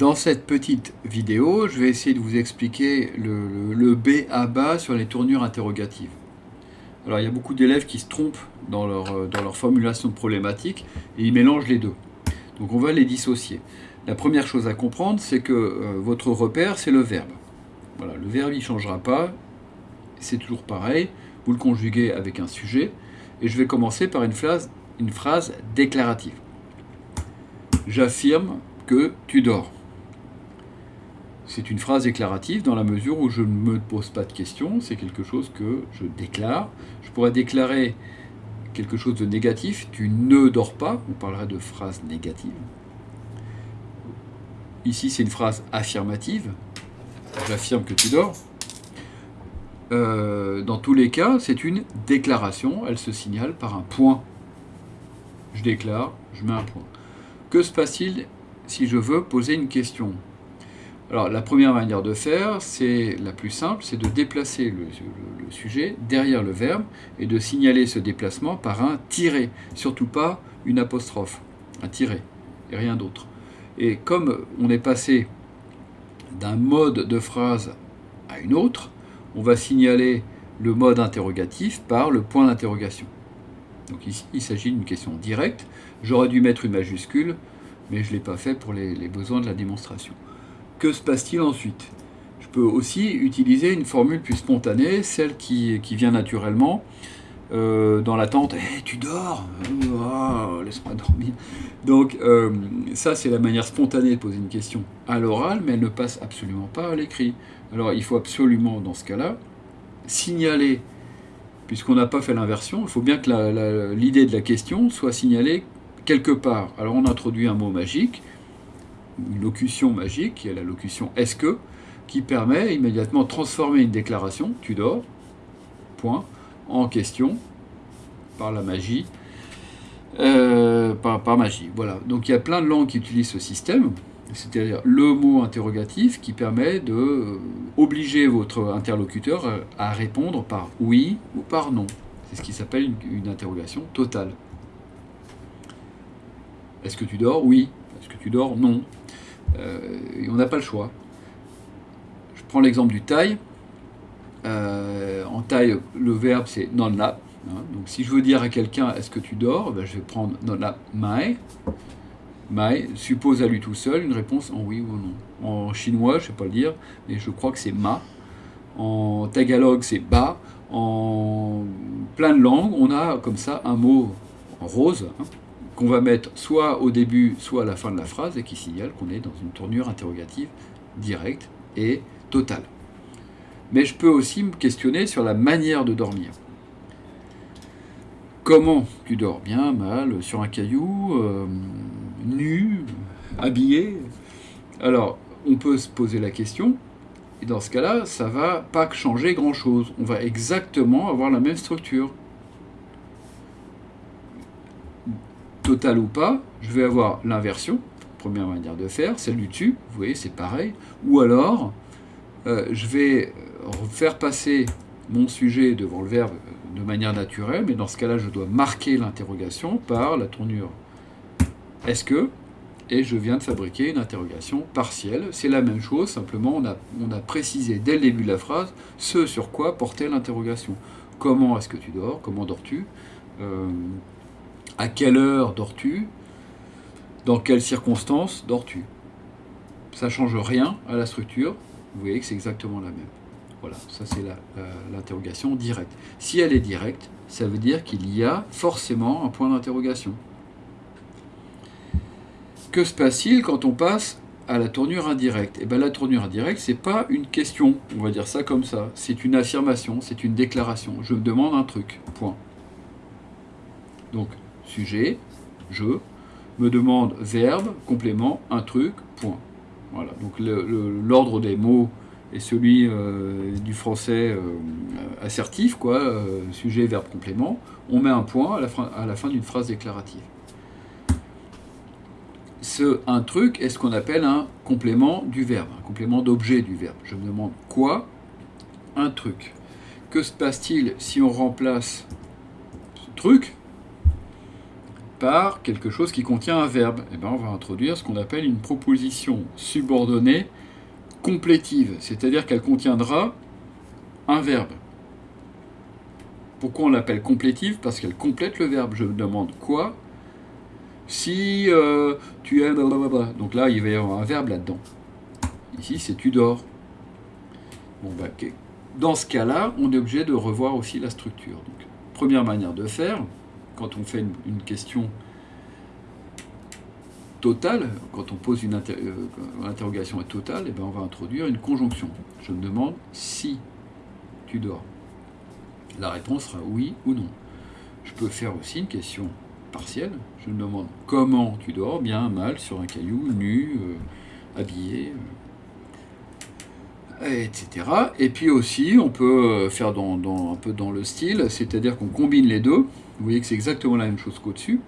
Dans cette petite vidéo, je vais essayer de vous expliquer le, B à bas sur les tournures interrogatives. Alors il y a beaucoup d'élèves qui se trompent dans leur, dans leur formulation de problématique et ils mélangent les deux. Donc on va les dissocier. La première chose à comprendre, c'est que euh, votre repère, c'est le verbe. Voilà, le verbe, il ne changera pas, c'est toujours pareil. Vous le conjuguez avec un sujet. Et je vais commencer par une phrase, une phrase déclarative. J'affirme que tu dors. C'est une phrase déclarative dans la mesure où je ne me pose pas de questions, c'est quelque chose que je déclare. Je pourrais déclarer quelque chose de négatif, tu ne dors pas, on parlerait de phrase négative. Ici c'est une phrase affirmative, j'affirme que tu dors. Euh, dans tous les cas, c'est une déclaration, elle se signale par un point. Je déclare, je mets un point. Que se passe-t-il si je veux poser une question? Alors la première manière de faire, c'est la plus simple, c'est de déplacer le, sujet derrière le verbe et de signaler ce déplacement par un tiré, surtout pas une apostrophe, un tiré et rien d'autre. Et comme on est passé d'un mode de phrase à une autre, on va signaler le mode interrogatif par le point d'interrogation. Donc ici, il s'agit d'une question directe. J'aurais dû mettre une majuscule, mais je ne l'ai pas fait pour les besoins de la démonstration. Que se passe-t-il ensuite? Je peux aussi utiliser une formule plus spontanée, celle qui, vient naturellement, euh, dans l'attente hey, « tu dors? Oh, Laisse-moi dormir ». Donc euh, ça, c'est la manière spontanée de poser une question à l'oral, mais elle ne passe absolument pas à l'écrit. Alors il faut absolument, dans ce cas-là, signaler, puisqu'on n'a pas fait l'inversion, il faut bien que l'idée de la question soit signalée quelque part. Alors on introduit un mot magique, une locution magique, qui est la locution « est-ce que », qui permet immédiatement de transformer une déclaration « tu dors », point, en question, par la magie, euh, par, magie. Voilà. Donc il y a plein de langues qui utilisent ce système, c'est-à-dire le mot interrogatif qui permet de euh, obliger votre interlocuteur à répondre par oui ou par non. C'est ce qui s'appelle une, une interrogation totale. Est-ce que tu dors? Oui. Est-ce que tu dors? Non. Euh, on n'a pas le choix. Je prends l'exemple du taille. Euh, en taille, le verbe c'est non la. Hein. donc si je veux dire à quelqu'un est-ce que tu dors, ben, je vais prendre non la mai. Mai suppose à lui tout seul une réponse en oui ou non. En chinois, je ne sais pas le dire, mais je crois que c'est ma. En tagalog, c'est ba. En plein de langues, on a comme ça un mot rose. Hein qu'on va mettre soit au début, soit à la fin de la phrase, et qui signale qu'on est dans une tournure interrogative directe et totale. Mais je peux aussi me questionner sur la manière de dormir. Comment tu dors Bien, mal, sur un caillou, euh, nu, habillé? Alors, on peut se poser la question, et dans ce cas-là, ça va pas changer grand-chose. On va exactement avoir la même structure. Total ou pas, je vais avoir l'inversion, première manière de faire, celle du dessus, vous voyez, c'est pareil. Ou alors, euh, je vais faire passer mon sujet devant le verbe de manière naturelle, mais dans ce cas-là, je dois marquer l'interrogation par la tournure « est-ce que ?» et je viens de fabriquer une interrogation partielle. C'est la même chose, simplement on a, on a précisé dès le début de la phrase ce sur quoi portait l'interrogation. Comment est-ce que tu dors? Comment dors-tu? Euh, à quelle heure dors-tu? Dans quelles circonstances dors-tu? Ça ne change rien à la structure. Vous voyez que c'est exactement la même. Voilà, ça c'est l'interrogation directe. Si elle est directe, ça veut dire qu'il y a forcément un point d'interrogation. Que se passe-t-il quand on passe à la tournure indirecte? Eh bien la tournure indirecte, c'est pas une question, on va dire ça comme ça. C'est une affirmation, c'est une déclaration. Je me demande un truc, point. Donc, sujet, je, me demande verbe, complément, un truc, point. Voilà, donc l'ordre des mots est celui euh, du français euh, assertif, quoi, euh, sujet, verbe, complément. On met un point à la fin, à la fin d'une phrase déclarative. Ce un truc est ce qu'on appelle un complément du verbe, un complément d'objet du verbe. Je me demande quoi Un truc. Que se passe-t-il si on remplace ce truc par quelque chose qui contient un verbe. Et bien on va introduire ce qu'on appelle une proposition subordonnée complétive, c'est-à-dire qu'elle contiendra un verbe. Pourquoi on l'appelle complétive? Parce qu'elle complète le verbe. Je me demande quoi? Si euh, tu es... Donc là, il va y avoir un verbe là-dedans. Ici, c'est tu dors. Bon, bah, Dans ce cas-là, on est obligé de revoir aussi la structure. Première manière de faire, quand on fait une, question totale, quand on pose une euh, interrogation est totale, eh ben on va introduire une conjonction. Je me demande si tu dors. La réponse sera oui ou non. Je peux faire aussi une question partielle. Je me demande comment tu dors, bien, mal, sur un caillou, nu, euh, habillé, euh, etc. Et puis aussi, on peut faire dans, un peu dans le style, c'est-à-dire qu'on combine les deux. Vous voyez que c'est exactement la même chose qu'au-dessus,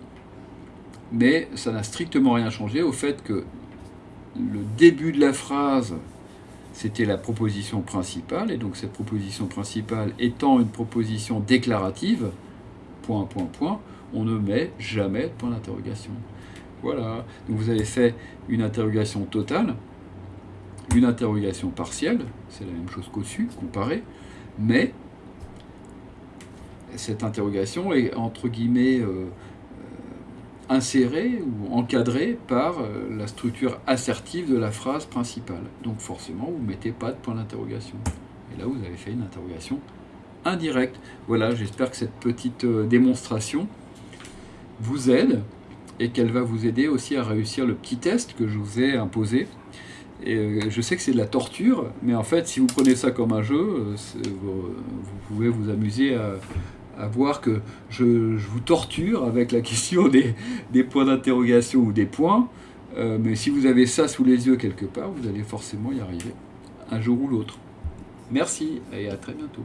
mais ça n'a strictement rien changé au fait que le début de la phrase, c'était la proposition principale, et donc cette proposition principale étant une proposition déclarative, point, point, point, on ne met jamais de point d'interrogation. Voilà, donc vous avez fait une interrogation totale, une interrogation partielle, c'est la même chose qu'au-dessus, comparé, mais cette interrogation est entre guillemets euh, euh, insérée ou encadrée par euh, la structure assertive de la phrase principale. Donc forcément, vous ne mettez pas de point d'interrogation. Et là, vous avez fait une interrogation indirecte. Voilà, j'espère que cette petite démonstration vous aide et qu'elle va vous aider aussi à réussir le petit test que je vous ai imposé. Et je sais que c'est de la torture, mais en fait, si vous prenez ça comme un jeu, vous pouvez vous amuser à, à voir que je, vous torture avec la question des, points d'interrogation ou des points, euh, mais si vous avez ça sous les yeux quelque part, vous allez forcément y arriver, un jour ou l'autre. Merci et à très bientôt.